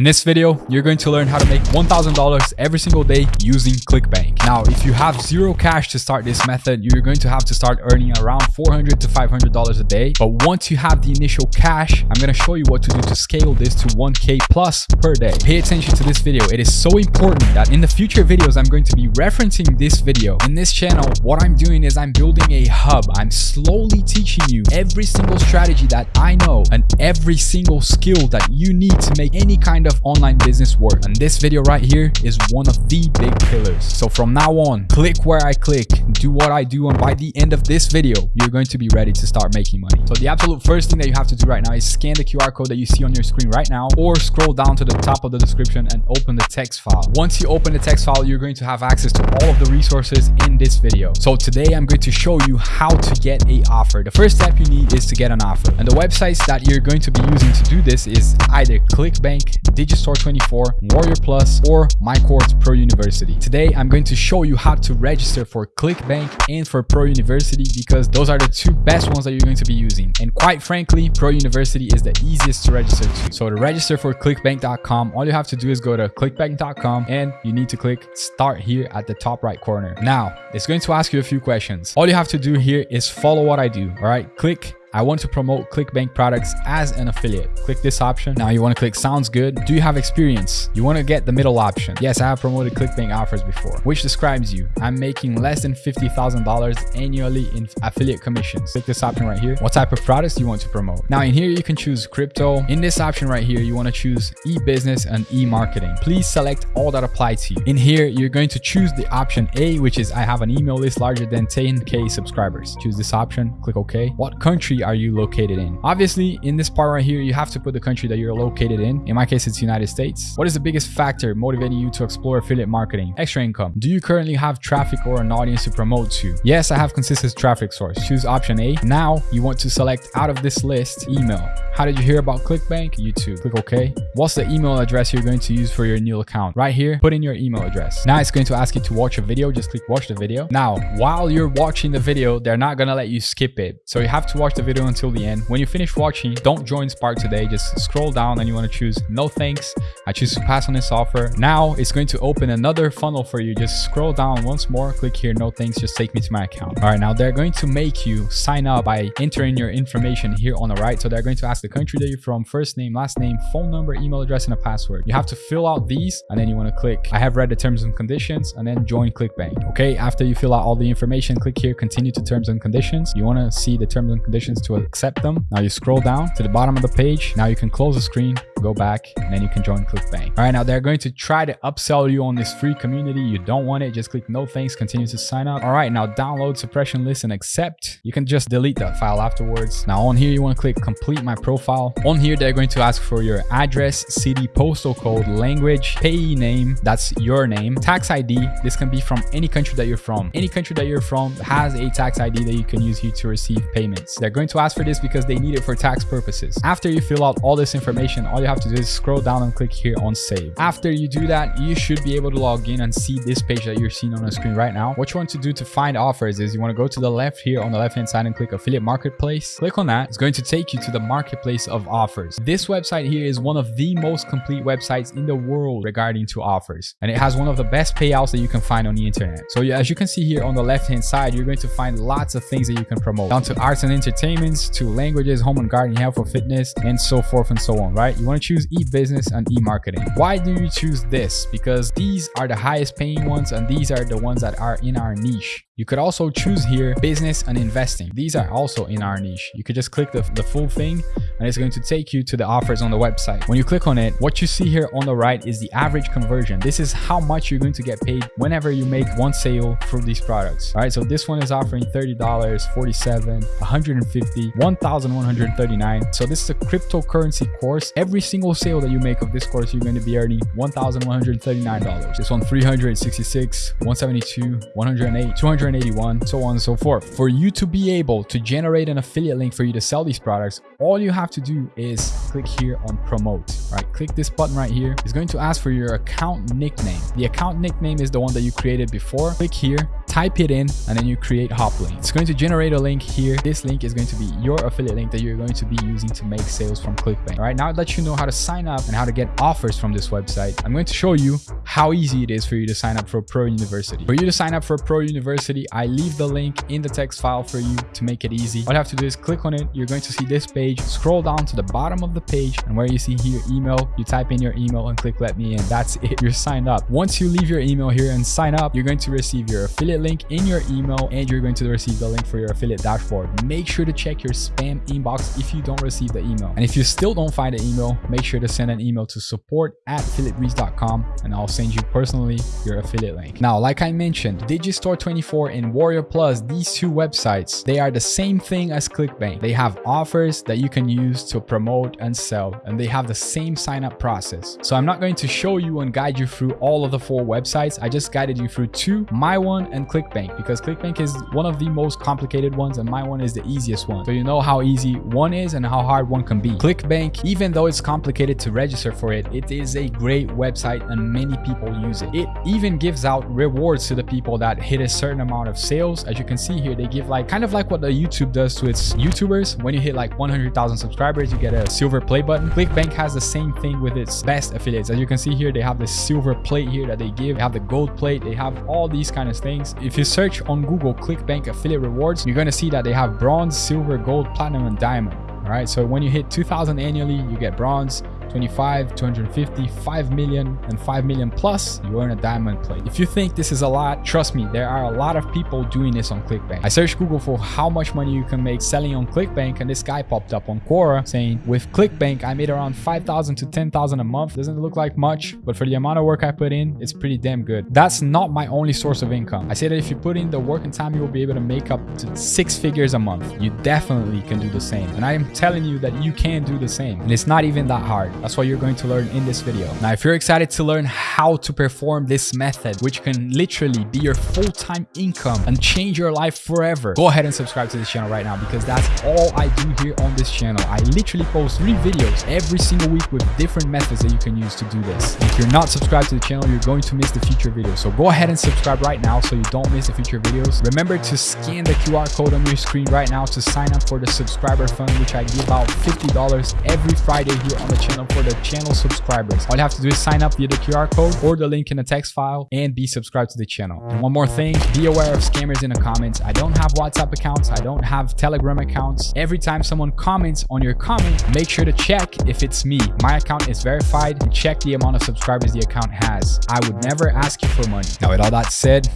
In this video, you're going to learn how to make $1,000 every single day using ClickBank. Now, if you have zero cash to start this method, you're going to have to start earning around $400 to $500 a day. But once you have the initial cash, I'm going to show you what to do to scale this to 1K plus per day. Pay attention to this video. It is so important that in the future videos, I'm going to be referencing this video. In this channel, what I'm doing is I'm building a hub. I'm slowly teaching you every single strategy that I know and every single skill that you need to make any kind of online business work. And this video right here is one of the big pillars. So from now on, click where I click, do what I do, and by the end of this video, you're going to be ready to start making money. So the absolute first thing that you have to do right now is scan the QR code that you see on your screen right now, or scroll down to the top of the description and open the text file. Once you open the text file, you're going to have access to all of the resources in this video. So today I'm going to show you how to get a offer. The first step you need is to get an offer. And the websites that you're going to be using to do this is either ClickBank, Digistore24, Warrior Plus, or MyCourse Pro University. Today, I'm going to show you how to register for ClickBank and for Pro University because those are the two best ones that you're going to be using. And quite frankly, Pro University is the easiest to register to. So to register for clickbank.com, all you have to do is go to clickbank.com and you need to click start here at the top right corner. Now, it's going to ask you a few questions. All you have to do here is follow what I do. All right, click I want to promote ClickBank products as an affiliate. Click this option. Now you want to click sounds good. Do you have experience? You want to get the middle option. Yes, I have promoted ClickBank offers before, which describes you. I'm making less than $50,000 annually in affiliate commissions. Click this option right here. What type of products do you want to promote? Now in here, you can choose crypto. In this option right here, you want to choose e-business and e-marketing. Please select all that apply to you. In here, you're going to choose the option A, which is I have an email list larger than 10K subscribers. Choose this option, click OK. What country are you located in? Obviously, in this part right here, you have to put the country that you're located in. In my case, it's United States. What is the biggest factor motivating you to explore affiliate marketing? Extra income. Do you currently have traffic or an audience to promote to? Yes, I have consistent traffic source. Choose option A. Now you want to select out of this list, email. How did you hear about ClickBank? YouTube. Click OK. What's the email address you're going to use for your new account? Right here, put in your email address. Now it's going to ask you to watch a video. Just click watch the video. Now, while you're watching the video, they're not going to let you skip it. So you have to watch the video until the end. When you finish watching, don't join Spark today. Just scroll down and you want to choose no thanks. I choose to pass on this offer. Now it's going to open another funnel for you. Just scroll down once more, click here, no thanks, just take me to my account. All right, now they're going to make you sign up by entering your information here on the right. So they're going to ask the country that you're from, first name, last name, phone number, email address, and a password. You have to fill out these and then you want to click, I have read the terms and conditions and then join ClickBank. Okay, after you fill out all the information, click here, continue to terms and conditions. You want to see the terms and conditions to accept them. Now you scroll down to the bottom of the page. Now you can close the screen, go back, and then you can join ClickBank. All right, now they're going to try to upsell you on this free community. You don't want it, just click no thanks, continue to sign up. All right, now download suppression list and accept. You can just delete that file afterwards. Now on here, you want to click complete my profile. On here, they're going to ask for your address, city, postal code, language, payee name, that's your name, tax ID. This can be from any country that you're from. Any country that you're from has a tax ID that you can use here to receive payments. They're going to ask for this because they need it for tax purposes. After you fill out all this information, all you have to do is scroll down and click here on save. After you do that, you should be able to log in and see this page that you're seeing on the screen right now. What you want to do to find offers is you want to go to the left here on the left hand side and click affiliate marketplace. Click on that. It's going to take you to the marketplace of offers. This website here is one of the most complete websites in the world regarding to offers. And it has one of the best payouts that you can find on the internet. So as you can see here on the left hand side, you're going to find lots of things that you can promote down to arts and entertainments to languages, home and garden, health or fitness, and so forth and so on, right? You want to choose e-business and e-marketing. Why do you choose this? Because these are the highest paying ones and these are the ones that are in our niche. You could also choose here business and investing. These are also in our niche. You could just click the, the full thing and it's going to take you to the offers on the website. When you click on it, what you see here on the right is the average conversion. This is how much you're going to get paid whenever you make one sale for these products. All right, so this one is offering $30, 47, 150, 1,139. So this is a cryptocurrency course. Every single sale that you make of this course, you're going to be earning $1,139. This one 366, 172, 108, 281, so on and so forth. For you to be able to generate an affiliate link for you to sell these products, all you have to do is click here on promote, right? Click this button right here. It's going to ask for your account nickname. The account nickname is the one that you created before. Click here type it in and then you create Hoplink. It's going to generate a link here. This link is going to be your affiliate link that you're going to be using to make sales from ClickBank. All right, now that you know how to sign up and how to get offers from this website, I'm going to show you how easy it is for you to sign up for Pro University. For you to sign up for Pro University, I leave the link in the text file for you to make it easy. All you have to do is click on it. You're going to see this page, scroll down to the bottom of the page and where you see here email, you type in your email and click let me in. That's it. You're signed up. Once you leave your email here and sign up, you're going to receive your affiliate link in your email and you're going to receive the link for your affiliate dashboard. Make sure to check your spam inbox if you don't receive the email. And if you still don't find the email, make sure to send an email to support at affiliatebreeze.com and I'll send you personally your affiliate link. Now, like I mentioned, Digistore24 and Warrior Plus, these two websites, they are the same thing as ClickBank. They have offers that you can use to promote and sell, and they have the same sign up process. So I'm not going to show you and guide you through all of the four websites. I just guided you through two, my one and ClickBank because ClickBank is one of the most complicated ones and my one is the easiest one. So you know how easy one is and how hard one can be. ClickBank, even though it's complicated to register for it, it is a great website and many people use it. It even gives out rewards to the people that hit a certain amount of sales. As you can see here, they give like kind of like what the YouTube does to its YouTubers. When you hit like 100,000 subscribers, you get a silver play button. ClickBank has the same thing with its best affiliates. As you can see here, they have the silver plate here that they give. They have the gold plate. They have all these kind of things. If you search on Google ClickBank affiliate rewards, you're going to see that they have bronze, silver, gold, platinum, and diamond. All right, so when you hit 2000 annually, you get bronze, 25, 250, 5 million, and 5 million plus, you earn a diamond plate. If you think this is a lot, trust me, there are a lot of people doing this on ClickBank. I searched Google for how much money you can make selling on ClickBank, and this guy popped up on Quora saying, with ClickBank, I made around 5,000 to 10,000 a month. Doesn't look like much, but for the amount of work I put in, it's pretty damn good. That's not my only source of income. I say that if you put in the work and time, you will be able to make up to six figures a month. You definitely can do the same. And I am telling you that you can do the same. And it's not even that hard. That's what you're going to learn in this video. Now, if you're excited to learn how to perform this method, which can literally be your full-time income and change your life forever, go ahead and subscribe to this channel right now because that's all I do here on this channel. I literally post three videos every single week with different methods that you can use to do this. If you're not subscribed to the channel, you're going to miss the future videos. So go ahead and subscribe right now so you don't miss the future videos. Remember to scan the QR code on your screen right now to sign up for the subscriber fund, which I give out $50 every Friday here on the channel for the channel subscribers. All you have to do is sign up via the QR code or the link in the text file and be subscribed to the channel. And one more thing, be aware of scammers in the comments. I don't have WhatsApp accounts. I don't have Telegram accounts. Every time someone comments on your comment, make sure to check if it's me. My account is verified and check the amount of subscribers the account has. I would never ask you for money. Now with all that said,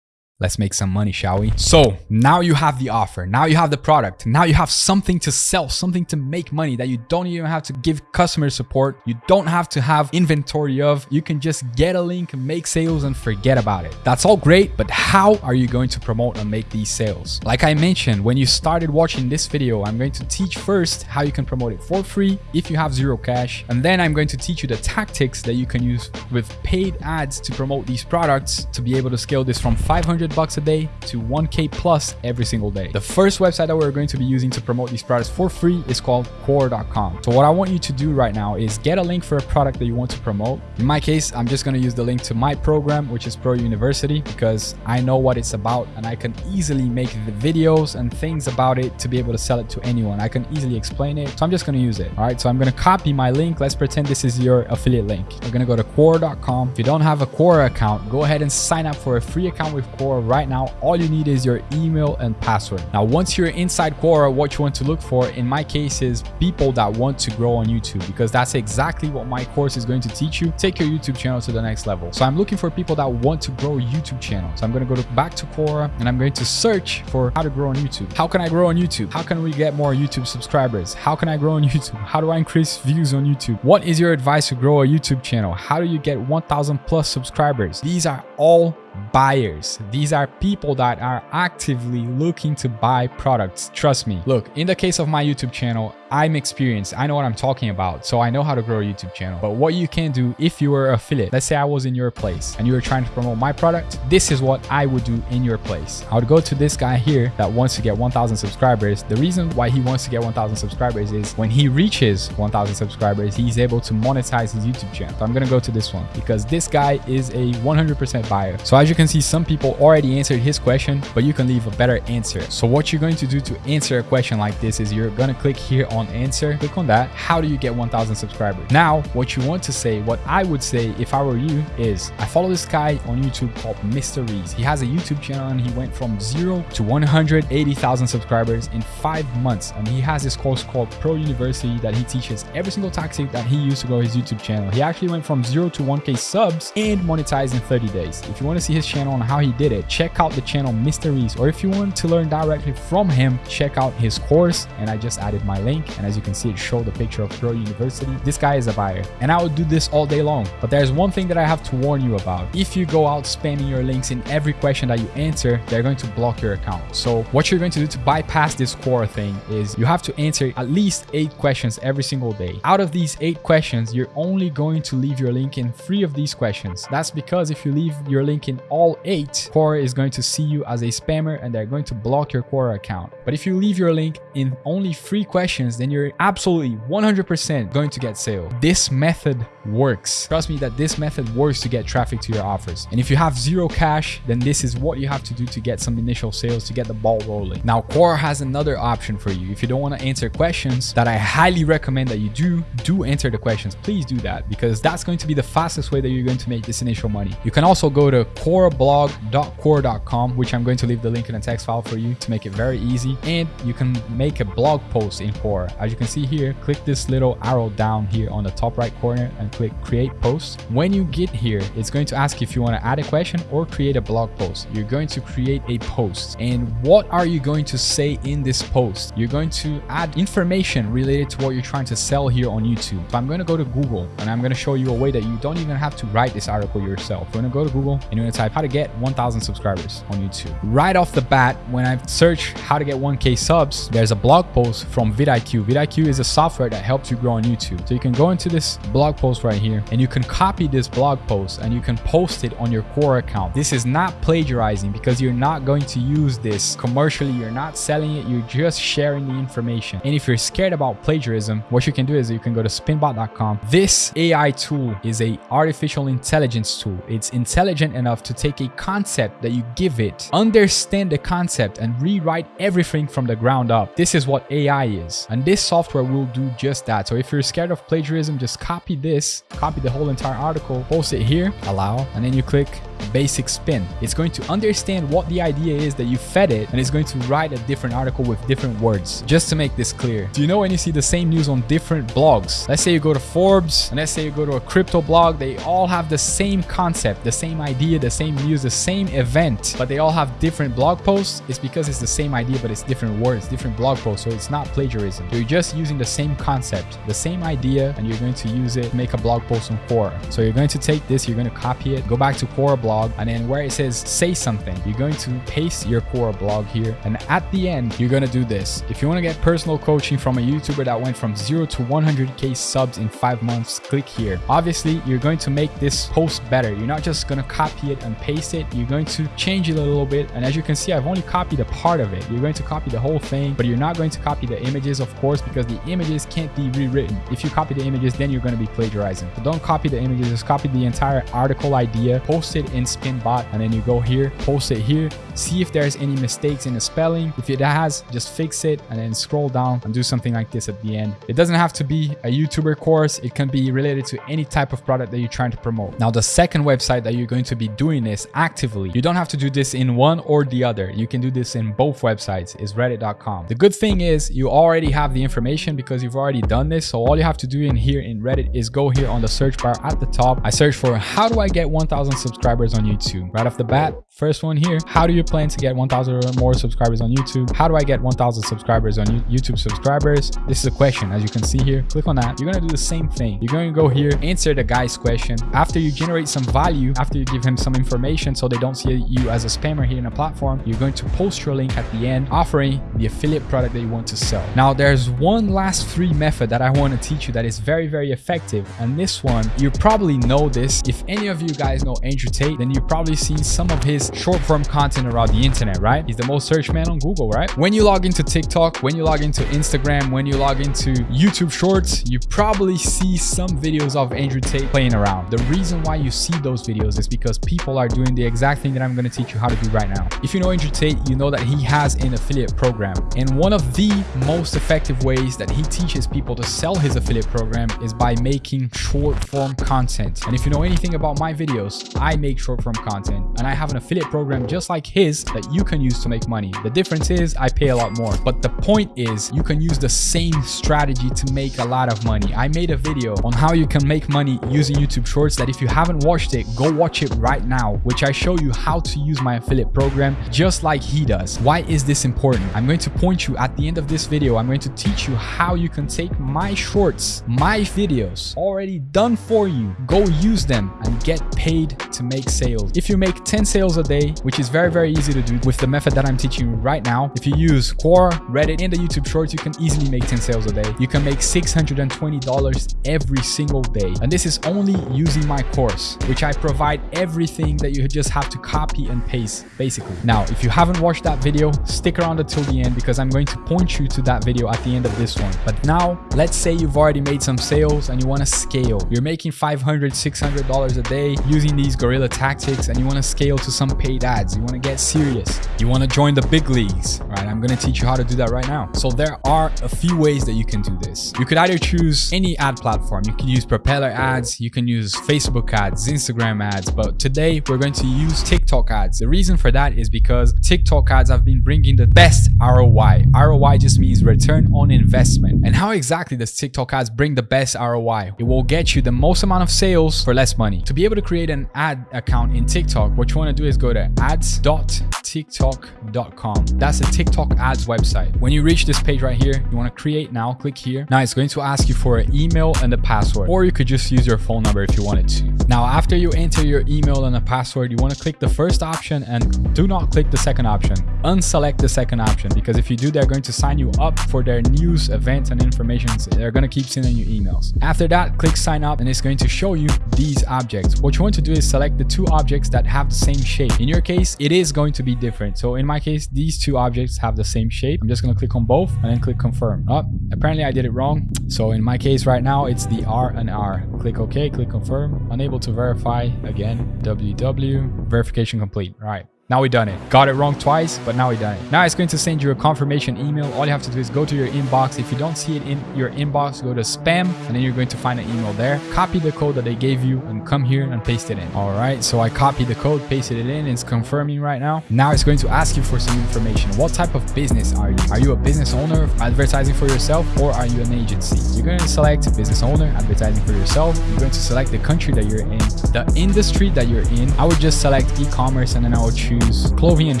Let's make some money, shall we? So now you have the offer. Now you have the product. Now you have something to sell, something to make money that you don't even have to give customer support. You don't have to have inventory of. You can just get a link, make sales and forget about it. That's all great, but how are you going to promote and make these sales? Like I mentioned, when you started watching this video, I'm going to teach first how you can promote it for free if you have zero cash. And then I'm going to teach you the tactics that you can use with paid ads to promote these products to be able to scale this from 500 bucks a day to 1k plus every single day. The first website that we're going to be using to promote these products for free is called Quora.com. So what I want you to do right now is get a link for a product that you want to promote. In my case, I'm just going to use the link to my program, which is Pro University, because I know what it's about and I can easily make the videos and things about it to be able to sell it to anyone. I can easily explain it. So I'm just going to use it. All right. So I'm going to copy my link. Let's pretend this is your affiliate link. We're going to go to Quora.com. If you don't have a Quora account, go ahead and sign up for a free account with Right now, all you need is your email and password. Now, once you're inside Quora, what you want to look for, in my case, is people that want to grow on YouTube because that's exactly what my course is going to teach you. Take your YouTube channel to the next level. So I'm looking for people that want to grow YouTube channel. So I'm going to go to back to Quora and I'm going to search for how to grow on YouTube. How can I grow on YouTube? How can we get more YouTube subscribers? How can I grow on YouTube? How do I increase views on YouTube? What is your advice to grow a YouTube channel? How do you get 1000 plus subscribers? These are all buyers. These are people that are actively looking to buy products. Trust me. Look, in the case of my YouTube channel, I'm experienced. I know what I'm talking about. So I know how to grow a YouTube channel. But what you can do if you were affiliate, let's say I was in your place and you were trying to promote my product, this is what I would do in your place. I would go to this guy here that wants to get 1000 subscribers. The reason why he wants to get 1000 subscribers is when he reaches 1000 subscribers, he's able to monetize his YouTube channel. So I'm going to go to this one because this guy is a 100% buyer. So as you can see, some people already answered his question, but you can leave a better answer. So what you're going to do to answer a question like this is you're going to click here on answer, click on that. How do you get 1000 subscribers? Now, what you want to say, what I would say if I were you is I follow this guy on YouTube called Mr. Reese. He has a YouTube channel and he went from zero to 180,000 subscribers in five months. And he has this course called Pro University that he teaches every single tactic that he used to grow his YouTube channel. He actually went from zero to 1k subs and monetized in 30 days. If you want to see his channel and how he did it, check out the channel Mr. Reese. Or if you want to learn directly from him, check out his course. And I just added my link and as you can see, it showed the picture of Pro University. This guy is a buyer and I would do this all day long. But there's one thing that I have to warn you about. If you go out spamming your links in every question that you answer, they're going to block your account. So what you're going to do to bypass this Quora thing is you have to answer at least eight questions every single day. Out of these eight questions, you're only going to leave your link in three of these questions. That's because if you leave your link in all eight, Quora is going to see you as a spammer and they're going to block your Quora account. But if you leave your link in only three questions, then you're absolutely 100% going to get sale. This method works. Trust me that this method works to get traffic to your offers. And if you have zero cash, then this is what you have to do to get some initial sales to get the ball rolling. Now, Quora has another option for you. If you don't want to answer questions that I highly recommend that you do, do answer the questions. Please do that because that's going to be the fastest way that you're going to make this initial money. You can also go to quorablog.quora.com, which I'm going to leave the link in the text file for you to make it very easy. And you can make a blog post in Quora. As you can see here, click this little arrow down here on the top right corner and click create post. When you get here, it's going to ask if you want to add a question or create a blog post. You're going to create a post. And what are you going to say in this post? You're going to add information related to what you're trying to sell here on YouTube. I'm going to go to Google and I'm going to show you a way that you don't even have to write this article yourself. You're going to go to Google and you're going to type how to get 1000 subscribers on YouTube. Right off the bat, when I search how to get 1k subs, there's a blog post from vidIQ. vidIQ is a software that helps you grow on YouTube. So you can go into this blog post right here and you can copy this blog post and you can post it on your Quora account. This is not plagiarizing because you're not going to use this commercially. You're not selling it. You're just sharing the information. And if you're scared about plagiarism, what you can do is you can go to spinbot.com. This AI tool is a artificial intelligence tool. It's intelligent enough to take a concept that you give it, understand the concept and rewrite everything from the ground up. This is what AI is. And this software software will do just that. So if you're scared of plagiarism, just copy this, copy the whole entire article, post it here, allow, and then you click basic spin. It's going to understand what the idea is that you fed it and it's going to write a different article with different words. Just to make this clear, do you know when you see the same news on different blogs? Let's say you go to Forbes and let's say you go to a crypto blog, they all have the same concept, the same idea, the same news, the same event, but they all have different blog posts. It's because it's the same idea, but it's different words, different blog posts. So it's not plagiarism. You're just using the same concept, the same idea, and you're going to use it make a blog post on Quora. So you're going to take this, you're going to copy it, go back to Quora blog, and then where it says say something, you're going to paste your Quora blog here. And at the end, you're going to do this. If you want to get personal coaching from a YouTuber that went from zero to 100K subs in five months, click here. Obviously, you're going to make this post better. You're not just going to copy it and paste it. You're going to change it a little bit. And as you can see, I've only copied a part of it. You're going to copy the whole thing, but you're not going to copy the images, of course, because the images can't be rewritten. If you copy the images, then you're going to be plagiarizing. So don't copy the images, just copy the entire article idea, post it in Spinbot, and then you go here, post it here, see if there's any mistakes in the spelling. If it has, just fix it and then scroll down and do something like this at the end. It doesn't have to be a YouTuber course. It can be related to any type of product that you're trying to promote. Now, the second website that you're going to be doing this actively, you don't have to do this in one or the other. You can do this in both websites is reddit.com. The good thing is you already have the information because you've already done this. So all you have to do in here in Reddit is go here on the search bar at the top. I search for how do I get 1000 subscribers on YouTube? Right off the bat, First one here, how do you plan to get 1,000 or more subscribers on YouTube? How do I get 1,000 subscribers on YouTube subscribers? This is a question, as you can see here. Click on that. You're gonna do the same thing. You're gonna go here, answer the guy's question. After you generate some value, after you give him some information so they don't see you as a spammer here in a platform, you're going to post your link at the end, offering the affiliate product that you want to sell. Now, there's one last free method that I want to teach you that is very, very effective. And this one, you probably know this. If any of you guys know Andrew Tate, then you've probably seen some of his short form content around the internet, right? He's the most searched man on Google, right? When you log into TikTok, when you log into Instagram, when you log into YouTube Shorts, you probably see some videos of Andrew Tate playing around. The reason why you see those videos is because people are doing the exact thing that I'm going to teach you how to do right now. If you know Andrew Tate, you know that he has an affiliate program. And one of the most effective ways that he teaches people to sell his affiliate program is by making short form content. And if you know anything about my videos, I make short form content and I have an affiliate program just like his that you can use to make money. The difference is I pay a lot more. But the point is you can use the same strategy to make a lot of money. I made a video on how you can make money using YouTube Shorts that if you haven't watched it, go watch it right now, which I show you how to use my affiliate program just like he does. Why is this important? I'm going to point you at the end of this video. I'm going to teach you how you can take my shorts, my videos already done for you, go use them and get paid to make sales. If you make 10 sales a day, which is very, very easy to do with the method that I'm teaching you right now, if you use Quora, Reddit, and the YouTube Shorts, you can easily make 10 sales a day. You can make $620 every single day. And this is only using my course, which I provide everything that you just have to copy and paste, basically. Now, if you haven't watched that video, stick around until the end because I'm going to point you to that video at the end of this one. But now, let's say you've already made some sales and you want to scale. You're making $500, $600 a day using these guerrilla tactics and you want to scale to some paid ads. You want to get serious. You want to join the big leagues, right? I'm going to teach you how to do that right now. So there are a few ways that you can do this. You could either choose any ad platform. You can use propeller ads. You can use Facebook ads, Instagram ads. But today we're going to use TikTok ads. The reason for that is because TikTok ads have been bringing the best ROI. ROI just means return on investment. And how exactly does TikTok ads bring the best ROI? It will get you the most amount of sales for less money. To be able to create an ad account in TikTok, what you want to do is go to ads.tiktok.com. That's a TikTok ads website. When you reach this page right here, you want to create now, click here. Now it's going to ask you for an email and a password, or you could just use your phone number if you wanted to. Now, after you enter your email and a password, you want to click the first option and do not click the second option. Unselect the second option because if you do, they're going to sign you up for their news, events, and information. They're going to keep sending you emails. After that, click sign up and it's going to show you these objects. What you want to do is select the two objects that have the same shape. In your case, it is going to be different. So in my case, these two objects have the same shape. I'm just going to click on both and then click confirm. Oh, apparently I did it wrong. So in my case right now, it's the R and R. Click OK, click confirm. Unable to verify again. WW verification complete. All right. Now we done it. Got it wrong twice, but now we done it. Now it's going to send you a confirmation email. All you have to do is go to your inbox. If you don't see it in your inbox, go to spam, and then you're going to find an email there. Copy the code that they gave you and come here and paste it in. All right, so I copied the code, pasted it in. It's confirming right now. Now it's going to ask you for some information. What type of business are you? Are you a business owner advertising for yourself or are you an agency? You're going to select business owner advertising for yourself. You're going to select the country that you're in, the industry that you're in. I would just select e-commerce and then I will choose clothing and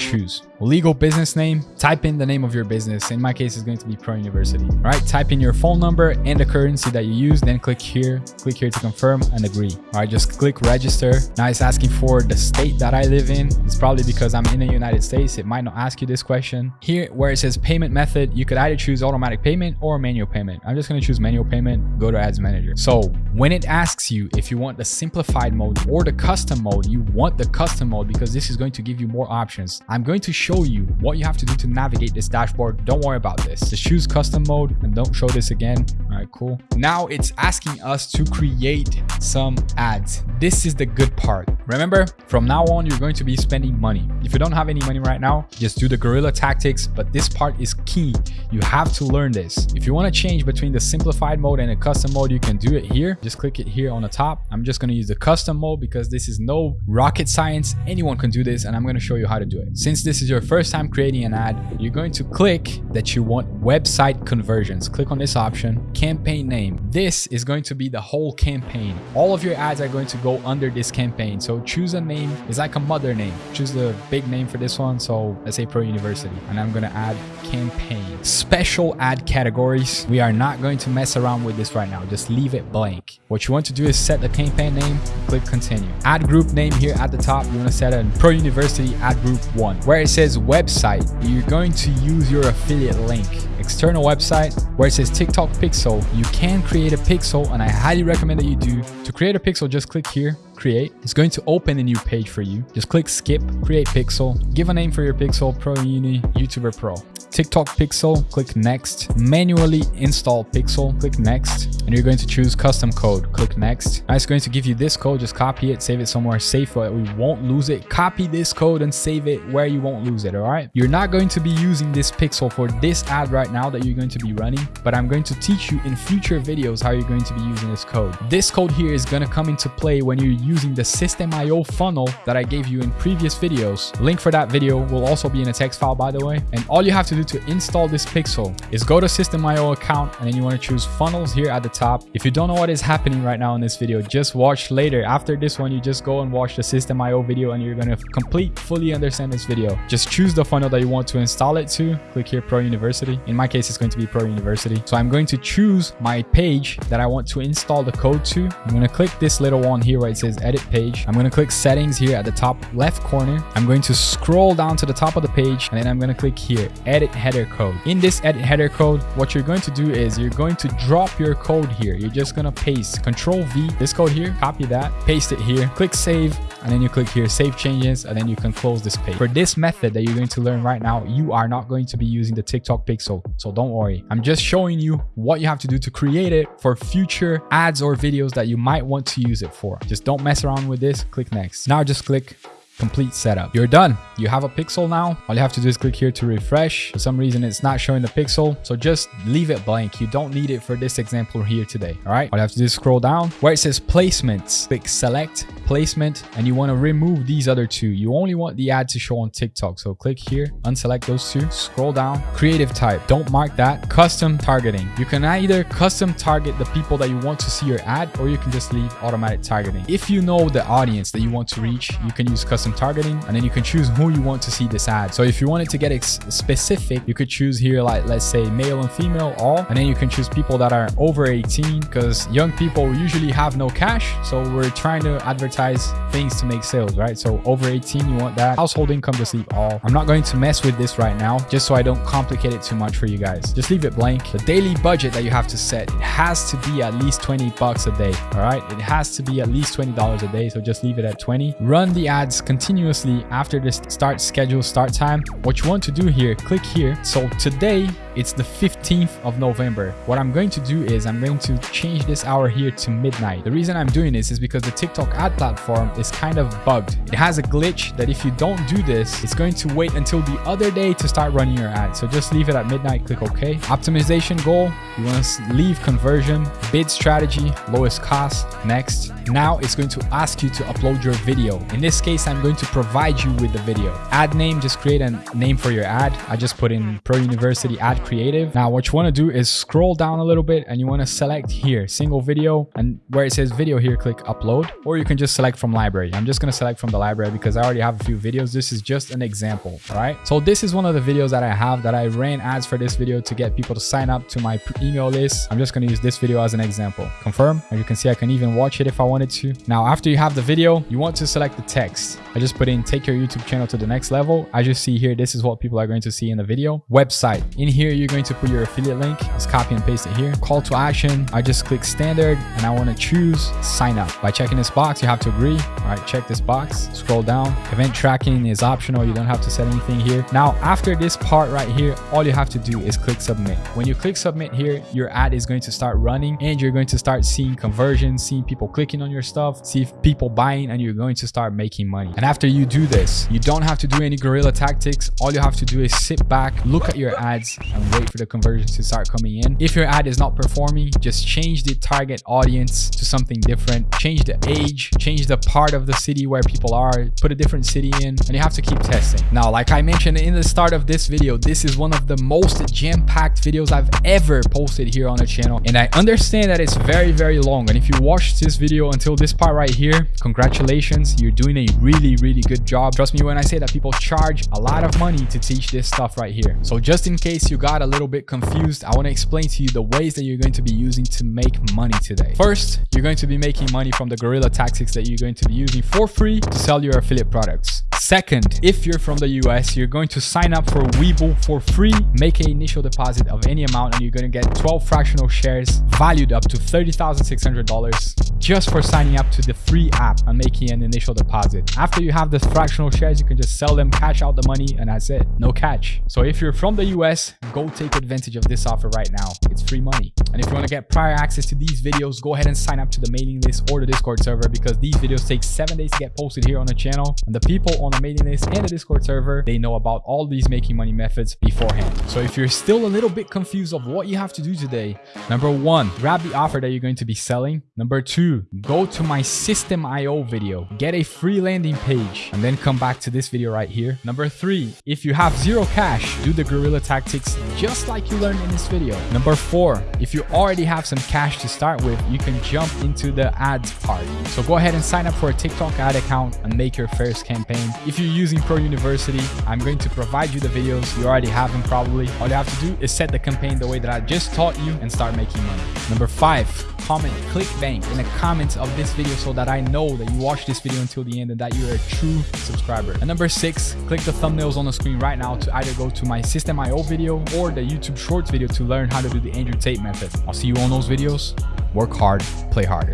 shoes. Legal business name, type in the name of your business. In my case, it's going to be Pro University. All right, type in your phone number and the currency that you use, then click here, click here to confirm and agree. All right, just click register. Now it's asking for the state that I live in. It's probably because I'm in the United States. It might not ask you this question. Here, where it says payment method, you could either choose automatic payment or manual payment. I'm just going to choose manual payment, go to ads manager. So when it asks you if you want the simplified mode or the custom mode, you want the custom mode because this is going to give you more options. I'm going to show you what you have to do to navigate this dashboard. Don't worry about this. Just choose custom mode and don't show this again. All right, cool. Now it's asking us to create some ads. This is the good part. Remember, from now on, you're going to be spending money. If you don't have any money right now, just do the guerrilla tactics, but this part is key. You have to learn this. If you want to change between the simplified mode and the custom mode, you can do it here. Just click it here on the top. I'm just going to use the custom mode because this is no rocket science. Anyone can do this and I'm going to show you how to do it. Since this is your first time creating an ad, you're going to click that you want website conversions. Click on this option, campaign name. This is going to be the whole campaign. All of your ads are going to go under this campaign. So choose a name. It's like a mother name. Choose the big name for this one. So let's say Pro University. And I'm going to add campaign. Special ad categories. We are not going to mess around with this right now. Just leave it blank. What you want to do is set the campaign name, click continue. Ad group name here at the top. You want to set a Pro University ad group one. Where it says website, you're going to use your affiliate link external website where it says TikTok pixel, you can create a pixel and I highly recommend that you do. To create a pixel, just click here, create. It's going to open a new page for you. Just click skip, create pixel, give a name for your pixel, Pro Uni, YouTuber Pro. TikTok pixel, click next. Manually install pixel, click next. And you're going to choose custom code, click next. Now it's going to give you this code, just copy it, save it somewhere safe that we won't lose it. Copy this code and save it where you won't lose it, all right? You're not going to be using this pixel for this ad right now that you're going to be running, but I'm going to teach you in future videos how you're going to be using this code. This code here is going to come into play when you're using the Systeme.io funnel that I gave you in previous videos. Link for that video will also be in a text file, by the way. And all you have to do to install this pixel is go to Systeme.io account and then you want to choose funnels here at the top. If you don't know what is happening right now in this video, just watch later. After this one, you just go and watch the Systeme.io video and you're going to complete, fully understand this video. Just choose the funnel that you want to install it to. Click here, Pro University. In my case, it's going to be Pro University. So I'm going to choose my page that I want to install the code to. I'm going to click this little one here where it says edit page. I'm going to click settings here at the top left corner. I'm going to scroll down to the top of the page and then I'm going to click here, edit header code. In this edit header code, what you're going to do is you're going to drop your code here. You're just going to paste control V, this code here, copy that, paste it here, click save, and then you click here, save changes, and then you can close this page. For this method that you're going to learn right now, you are not going to be using the TikTok pixel. So don't worry. I'm just showing you what you have to do to create it for future ads or videos that you might want to use it for. Just don't mess around with this. Click next. Now just click complete setup. You're done. You have a pixel now. All you have to do is click here to refresh. For some reason, it's not showing the pixel. So just leave it blank. You don't need it for this example here today. All right. All you have to do is scroll down where it says placements. Click select placement and you want to remove these other two. You only want the ad to show on TikTok. So click here, unselect those two, scroll down, creative type. Don't mark that. Custom targeting. You can either custom target the people that you want to see your ad or you can just leave automatic targeting. If you know the audience that you want to reach, you can use custom targeting and then you can choose who you want to see this ad. So if you wanted to get specific, you could choose here like let's say male and female all and then you can choose people that are over 18 because young people usually have no cash. So we're trying to advertise things to make sales, right? So over 18, you want that. Household income, to leave all. Oh, I'm not going to mess with this right now just so I don't complicate it too much for you guys. Just leave it blank. The daily budget that you have to set, it has to be at least 20 bucks a day, all right? It has to be at least $20 a day. So just leave it at 20. Run the ads continuously after this start schedule start time. What you want to do here, click here. So today it's the 15th of November. What I'm going to do is I'm going to change this hour here to midnight. The reason I'm doing this is because the TikTok ad platform is kind of bugged. It has a glitch that if you don't do this, it's going to wait until the other day to start running your ad. So just leave it at midnight, click OK. Optimization goal, you want to leave conversion, bid strategy, lowest cost, next. Now it's going to ask you to upload your video. In this case, I'm going to provide you with the video. Ad name, just create a name for your ad. I just put in Pro University ad creative. Now what you want to do is scroll down a little bit and you want to select here single video and where it says video here click upload or you can just select from library. I'm just going to select from the library because I already have a few videos. This is just an example. All right. So this is one of the videos that I have that I ran ads for this video to get people to sign up to my email list. I'm just going to use this video as an example. Confirm. As you can see, I can even watch it if I wanted to. Now, after you have the video, you want to select the text. I just put in take your YouTube channel to the next level. As you see here, this is what people are going to see in the video. Website. In here, you're going to put your affiliate link. Just copy and paste it here. Call to action. I just click standard and I want to choose sign up. By checking this box, you have to agree. All right, check this box. Scroll down. Event tracking is optional. You don't have to set anything here. Now, after this part right here, all you have to do is click submit. When you click submit here, your ad is going to start running and you're going to start seeing conversions, seeing people clicking on your stuff, see people buying and you're going to start making money. And after you do this, you don't have to do any guerrilla tactics. All you have to do is sit back, look at your ads and wait for the conversions to start coming in. If your ad is not performing, just change the target audience to something different. Change the age, change the part of the city where people are, put a different city in, and you have to keep testing. Now, like I mentioned in the start of this video, this is one of the most jam-packed videos I've ever posted here on the channel. And I understand that it's very, very long. And if you watched this video until this part right here, congratulations. You're doing a really, really good job. Trust me when I say that people charge a lot of money to teach this stuff right here. So just in case you got a little bit confused, I want to explain to you the ways that you're going to be using to make money today. First, you're going to be making money from the guerrilla tactics that you're going to be using for free to sell your affiliate products. Second, if you're from the US, you're going to sign up for Webull for free, make an initial deposit of any amount, and you're going to get 12 fractional shares valued up to $30,600 just for signing up to the free app and making an initial deposit. After you have the fractional shares, you can just sell them, cash out the money, and that's it. No catch. So if you're from the US, go take advantage of this offer right now. It's free money. And if you want to get prior access to these videos, go ahead and sign up to the mailing list or the Discord server because these videos take seven days to get posted here on the channel. And the people on the mailing list and the Discord server, they know about all these making money methods beforehand. So if you're still a little bit confused of what you have to do today, number one, grab the offer that you're going to be selling. Number two, go to my Systeme.io video, get a free landing page, and then come back to this video right here. Number three, if you have zero cash, do the guerrilla tactics just like you learned in this video. Number four, if you already have some cash to start with, you can jump into the ads part. So go ahead and sign up for a TikTok ad account and make your first campaign. If you're using Pro University, I'm going to provide you the videos. You already have them probably. All you have to do is set the campaign the way that I just taught you and start making money. Number five, comment ClickBank in the comments of this video so that I know that you watched this video until the end and that you're a true subscriber. And number six, click the thumbnails on the screen right now to either go to my Systeme.io video or the YouTube Shorts video to learn how to do the Andrew Tate method. I'll see you on those videos. Work hard, play harder.